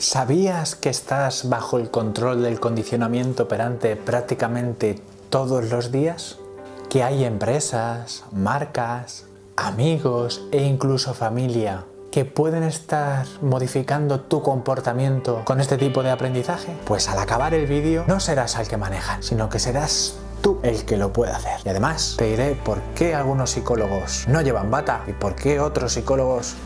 ¿Sabías que estás bajo el control del condicionamiento operante prácticamente todos los días? Que hay empresas, marcas, amigos e incluso familia que pueden estar modificando tu comportamiento con este tipo de aprendizaje? Pues al acabar el vídeo no serás el que maneja, sino que serás tú el que lo puede hacer. Y además te diré por qué algunos psicólogos no llevan bata y por qué otros psicólogos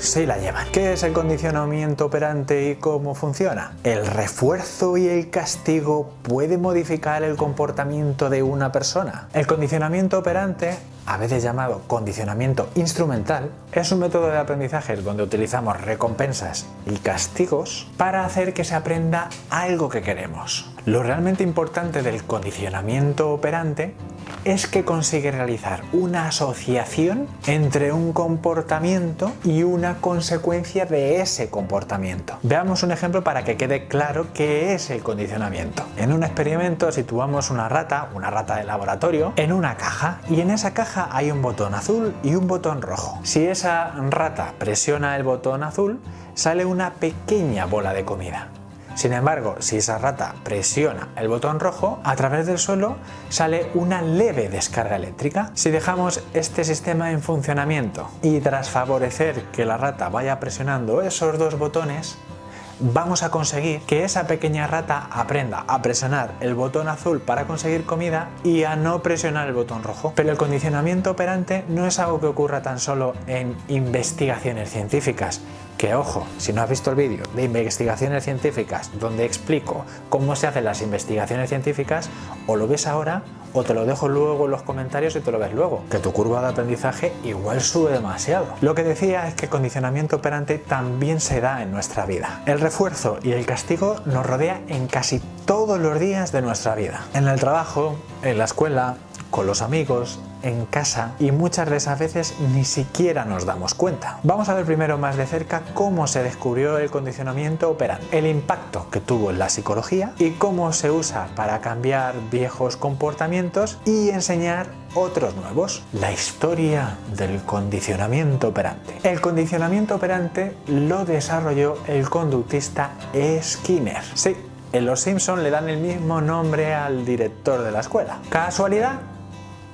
sí la llevan. ¿Qué es el condicionamiento operante y cómo funciona? El refuerzo y el castigo puede modificar el comportamiento de una persona. El condicionamiento operante a veces llamado condicionamiento instrumental, es un método de aprendizaje donde utilizamos recompensas y castigos para hacer que se aprenda algo que queremos. Lo realmente importante del condicionamiento operante es que consigue realizar una asociación entre un comportamiento y una consecuencia de ese comportamiento. Veamos un ejemplo para que quede claro qué es el condicionamiento. En un experimento situamos una rata, una rata de laboratorio, en una caja y en esa caja hay un botón azul y un botón rojo. Si esa rata presiona el botón azul, sale una pequeña bola de comida. Sin embargo, si esa rata presiona el botón rojo, a través del suelo sale una leve descarga eléctrica. Si dejamos este sistema en funcionamiento y tras favorecer que la rata vaya presionando esos dos botones, vamos a conseguir que esa pequeña rata aprenda a presionar el botón azul para conseguir comida y a no presionar el botón rojo. Pero el condicionamiento operante no es algo que ocurra tan solo en investigaciones científicas, que ojo, si no has visto el vídeo de investigaciones científicas donde explico cómo se hacen las investigaciones científicas, o lo ves ahora o te lo dejo luego en los comentarios y te lo ves luego, que tu curva de aprendizaje igual sube demasiado. Lo que decía es que el condicionamiento operante también se da en nuestra vida. El refuerzo y el castigo nos rodea en casi todos los días de nuestra vida. En el trabajo, en la escuela, con los amigos, en casa y muchas de esas veces ni siquiera nos damos cuenta. Vamos a ver primero más de cerca cómo se descubrió el condicionamiento operante, el impacto que tuvo en la psicología y cómo se usa para cambiar viejos comportamientos y enseñar otros nuevos. La historia del condicionamiento operante. El condicionamiento operante lo desarrolló el conductista Skinner. Sí, en Los Simpson le dan el mismo nombre al director de la escuela. ¿Casualidad?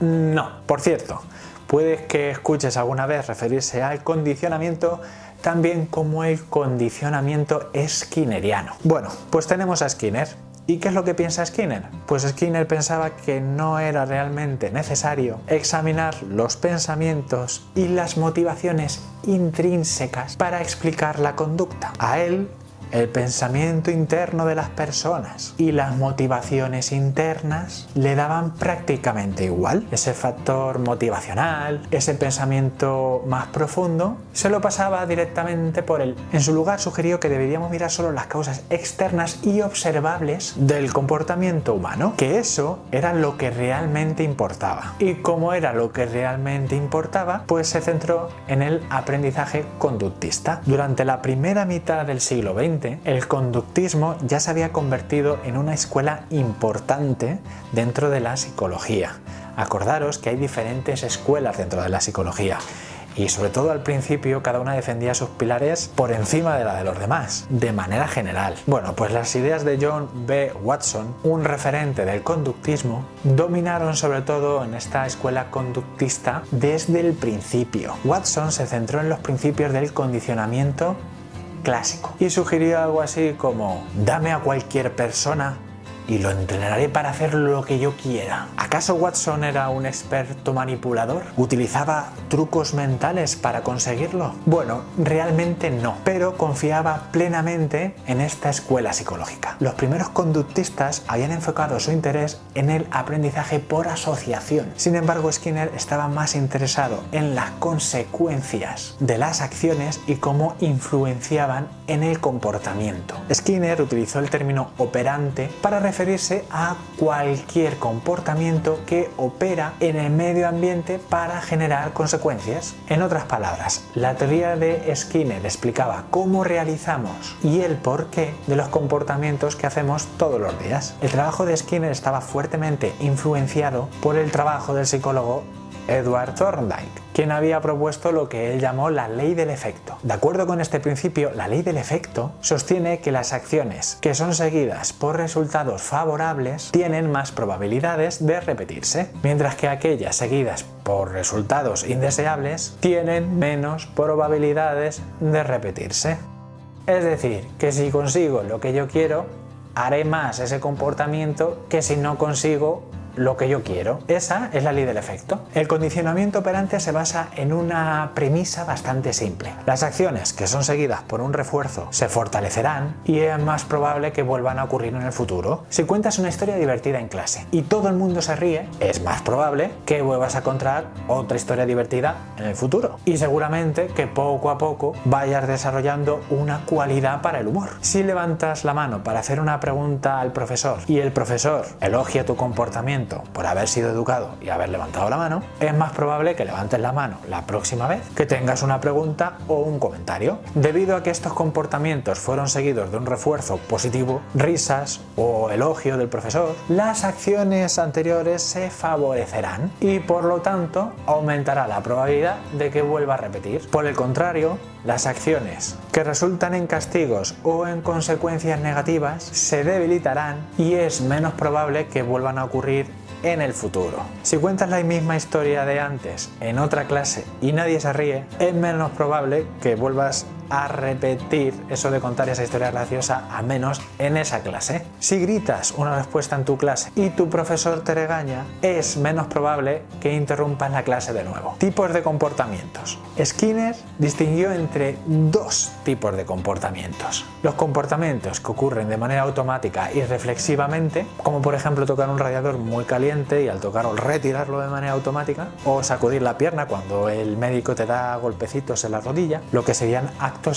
No. Por cierto, puedes que escuches alguna vez referirse al condicionamiento también como el condicionamiento skinneriano. Bueno, pues tenemos a Skinner. ¿Y qué es lo que piensa Skinner? Pues Skinner pensaba que no era realmente necesario examinar los pensamientos y las motivaciones intrínsecas para explicar la conducta. A él el pensamiento interno de las personas y las motivaciones internas le daban prácticamente igual. Ese factor motivacional, ese pensamiento más profundo, se lo pasaba directamente por él. En su lugar sugirió que deberíamos mirar solo las causas externas y observables del comportamiento humano, que eso era lo que realmente importaba. Y como era lo que realmente importaba, pues se centró en el aprendizaje conductista. Durante la primera mitad del siglo XX, el conductismo ya se había convertido en una escuela importante dentro de la psicología. Acordaros que hay diferentes escuelas dentro de la psicología y sobre todo al principio cada una defendía sus pilares por encima de la de los demás, de manera general. Bueno, pues las ideas de John B. Watson, un referente del conductismo, dominaron sobre todo en esta escuela conductista desde el principio. Watson se centró en los principios del condicionamiento clásico y sugirió algo así como dame a cualquier persona y lo entrenaré para hacer lo que yo quiera. ¿Acaso Watson era un experto manipulador? ¿Utilizaba trucos mentales para conseguirlo? Bueno, realmente no, pero confiaba plenamente en esta escuela psicológica. Los primeros conductistas habían enfocado su interés en el aprendizaje por asociación. Sin embargo, Skinner estaba más interesado en las consecuencias de las acciones y cómo influenciaban en el comportamiento. Skinner utilizó el término operante para referirse a cualquier comportamiento que opera en el medio ambiente para generar consecuencias. En otras palabras, la teoría de Skinner explicaba cómo realizamos y el porqué de los comportamientos que hacemos todos los días. El trabajo de Skinner estaba fuertemente influenciado por el trabajo del psicólogo Edward Thorndike, quien había propuesto lo que él llamó la ley del efecto. De acuerdo con este principio, la ley del efecto sostiene que las acciones que son seguidas por resultados favorables tienen más probabilidades de repetirse, mientras que aquellas seguidas por resultados indeseables tienen menos probabilidades de repetirse. Es decir, que si consigo lo que yo quiero, haré más ese comportamiento que si no consigo lo que yo quiero. Esa es la ley del efecto. El condicionamiento operante se basa en una premisa bastante simple. Las acciones que son seguidas por un refuerzo se fortalecerán y es más probable que vuelvan a ocurrir en el futuro. Si cuentas una historia divertida en clase y todo el mundo se ríe, es más probable que vuelvas a encontrar otra historia divertida en el futuro. Y seguramente que poco a poco vayas desarrollando una cualidad para el humor. Si levantas la mano para hacer una pregunta al profesor y el profesor elogia tu comportamiento por haber sido educado y haber levantado la mano, es más probable que levantes la mano la próxima vez que tengas una pregunta o un comentario. Debido a que estos comportamientos fueron seguidos de un refuerzo positivo, risas o elogio del profesor, las acciones anteriores se favorecerán y por lo tanto aumentará la probabilidad de que vuelva a repetir. Por el contrario, las acciones que resultan en castigos o en consecuencias negativas se debilitarán y es menos probable que vuelvan a ocurrir en el futuro. Si cuentas la misma historia de antes en otra clase y nadie se ríe, es menos probable que vuelvas a repetir eso de contar esa historia graciosa a menos en esa clase. Si gritas una respuesta en tu clase y tu profesor te regaña, es menos probable que interrumpas la clase de nuevo. Tipos de comportamientos. Skinner distinguió entre dos tipos de comportamientos. Los comportamientos que ocurren de manera automática y reflexivamente, como por ejemplo tocar un radiador muy caliente y al tocarlo retirarlo de manera automática, o sacudir la pierna cuando el médico te da golpecitos en la rodilla, lo que serían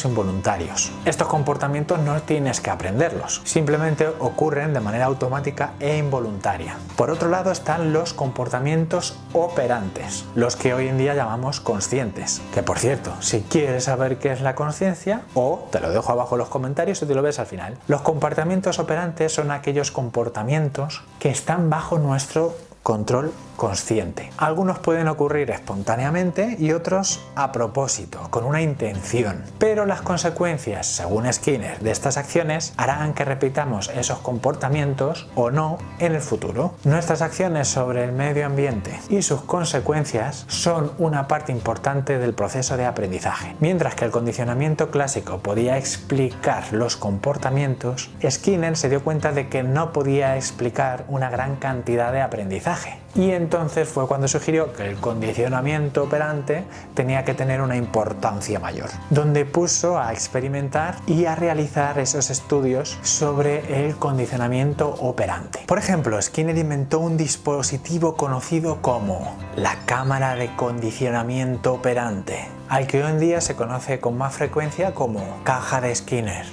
involuntarios. Estos comportamientos no tienes que aprenderlos, simplemente ocurren de manera automática e involuntaria. Por otro lado están los comportamientos operantes, los que hoy en día llamamos conscientes. Que por cierto, si quieres saber qué es la conciencia, o te lo dejo abajo en los comentarios y te lo ves al final. Los comportamientos operantes son aquellos comportamientos que están bajo nuestro control consciente. Algunos pueden ocurrir espontáneamente y otros a propósito, con una intención. Pero las consecuencias, según Skinner, de estas acciones harán que repitamos esos comportamientos o no en el futuro. Nuestras acciones sobre el medio ambiente y sus consecuencias son una parte importante del proceso de aprendizaje. Mientras que el condicionamiento clásico podía explicar los comportamientos, Skinner se dio cuenta de que no podía explicar una gran cantidad de aprendizaje y entonces fue cuando sugirió que el condicionamiento operante tenía que tener una importancia mayor, donde puso a experimentar y a realizar esos estudios sobre el condicionamiento operante. Por ejemplo, Skinner inventó un dispositivo conocido como la cámara de condicionamiento operante, al que hoy en día se conoce con más frecuencia como caja de Skinner.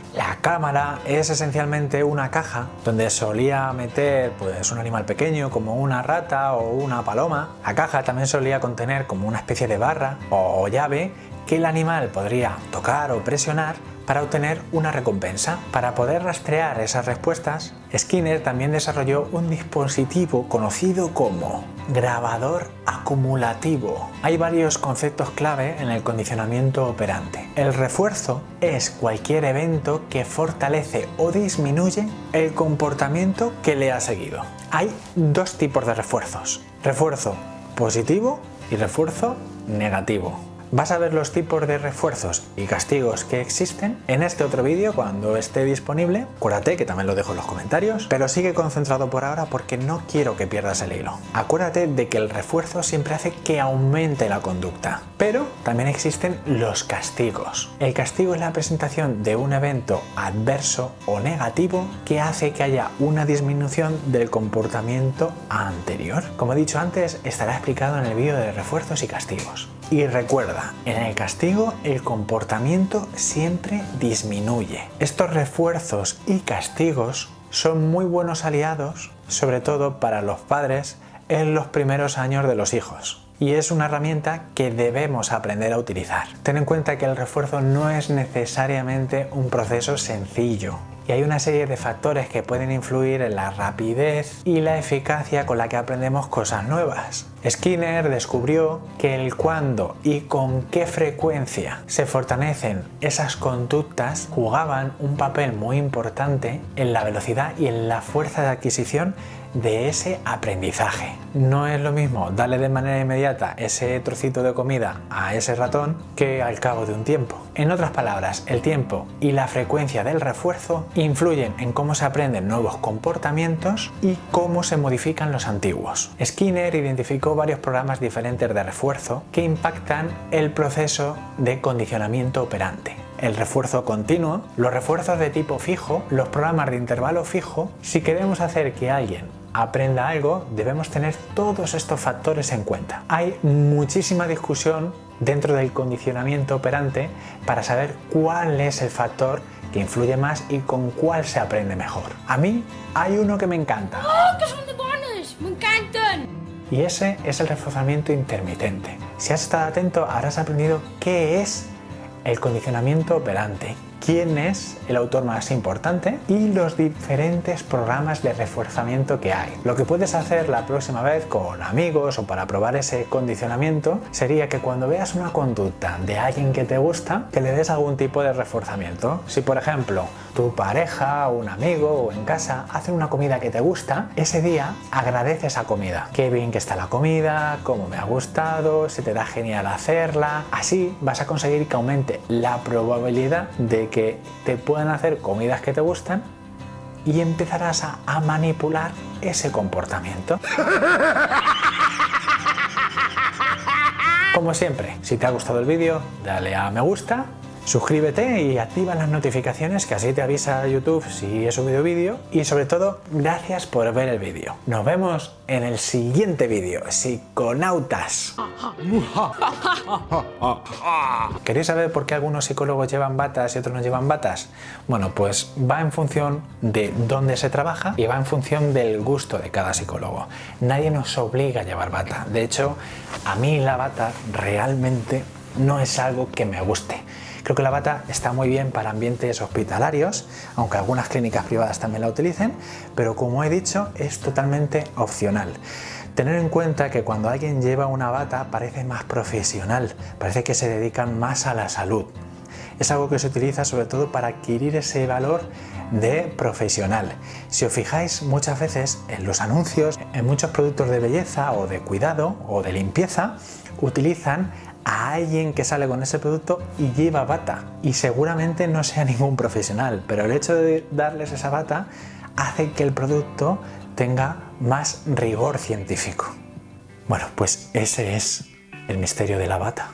Cámara es esencialmente una caja donde solía meter pues, un animal pequeño como una rata o una paloma. La caja también solía contener como una especie de barra o llave que el animal podría tocar o presionar para obtener una recompensa. Para poder rastrear esas respuestas, Skinner también desarrolló un dispositivo conocido como grabador acumulativo. Hay varios conceptos clave en el condicionamiento operante. El refuerzo es cualquier evento que fortalece o disminuye el comportamiento que le ha seguido. Hay dos tipos de refuerzos, refuerzo positivo y refuerzo negativo. Vas a ver los tipos de refuerzos y castigos que existen en este otro vídeo cuando esté disponible. Acuérdate que también lo dejo en los comentarios, pero sigue concentrado por ahora porque no quiero que pierdas el hilo. Acuérdate de que el refuerzo siempre hace que aumente la conducta, pero también existen los castigos. El castigo es la presentación de un evento adverso o negativo que hace que haya una disminución del comportamiento anterior. Como he dicho antes, estará explicado en el vídeo de refuerzos y castigos. Y recuerda, en el castigo el comportamiento siempre disminuye. Estos refuerzos y castigos son muy buenos aliados, sobre todo para los padres en los primeros años de los hijos. Y es una herramienta que debemos aprender a utilizar. Ten en cuenta que el refuerzo no es necesariamente un proceso sencillo y hay una serie de factores que pueden influir en la rapidez y la eficacia con la que aprendemos cosas nuevas. Skinner descubrió que el cuándo y con qué frecuencia se fortalecen esas conductas jugaban un papel muy importante en la velocidad y en la fuerza de adquisición de ese aprendizaje. No es lo mismo darle de manera inmediata ese trocito de comida a ese ratón que al cabo de un tiempo. En otras palabras, el tiempo y la frecuencia del refuerzo influyen en cómo se aprenden nuevos comportamientos y cómo se modifican los antiguos. Skinner identificó varios programas diferentes de refuerzo que impactan el proceso de condicionamiento operante el refuerzo continuo, los refuerzos de tipo fijo, los programas de intervalo fijo. Si queremos hacer que alguien aprenda algo, debemos tener todos estos factores en cuenta. Hay muchísima discusión dentro del condicionamiento operante para saber cuál es el factor que influye más y con cuál se aprende mejor. A mí hay uno que me encanta. ¡Oh, que son de buenos! ¡Me encantan! Y ese es el reforzamiento intermitente. Si has estado atento, habrás aprendido qué es el condicionamiento operante, quién es el autor más importante y los diferentes programas de reforzamiento que hay. Lo que puedes hacer la próxima vez con amigos o para probar ese condicionamiento sería que cuando veas una conducta de alguien que te gusta, que le des algún tipo de reforzamiento. Si por ejemplo tu pareja, un amigo o en casa hacen una comida que te gusta, ese día agradece esa comida. Qué bien que está la comida, cómo me ha gustado, se te da genial hacerla. Así vas a conseguir que aumente la probabilidad de que te puedan hacer comidas que te gustan y empezarás a, a manipular ese comportamiento. Como siempre, si te ha gustado el vídeo, dale a me gusta Suscríbete y activa las notificaciones que así te avisa YouTube si he subido vídeo y sobre todo gracias por ver el vídeo. Nos vemos en el siguiente vídeo, psiconautas. ¿Queréis saber por qué algunos psicólogos llevan batas y otros no llevan batas? Bueno, pues va en función de dónde se trabaja y va en función del gusto de cada psicólogo. Nadie nos obliga a llevar bata. De hecho, a mí la bata realmente no es algo que me guste. Creo que la bata está muy bien para ambientes hospitalarios, aunque algunas clínicas privadas también la utilicen, pero como he dicho, es totalmente opcional. Tener en cuenta que cuando alguien lleva una bata parece más profesional, parece que se dedican más a la salud. Es algo que se utiliza sobre todo para adquirir ese valor de profesional. Si os fijáis muchas veces en los anuncios, en muchos productos de belleza o de cuidado o de limpieza, utilizan a alguien que sale con ese producto y lleva bata y seguramente no sea ningún profesional, pero el hecho de darles esa bata hace que el producto tenga más rigor científico. Bueno, pues ese es el misterio de la bata.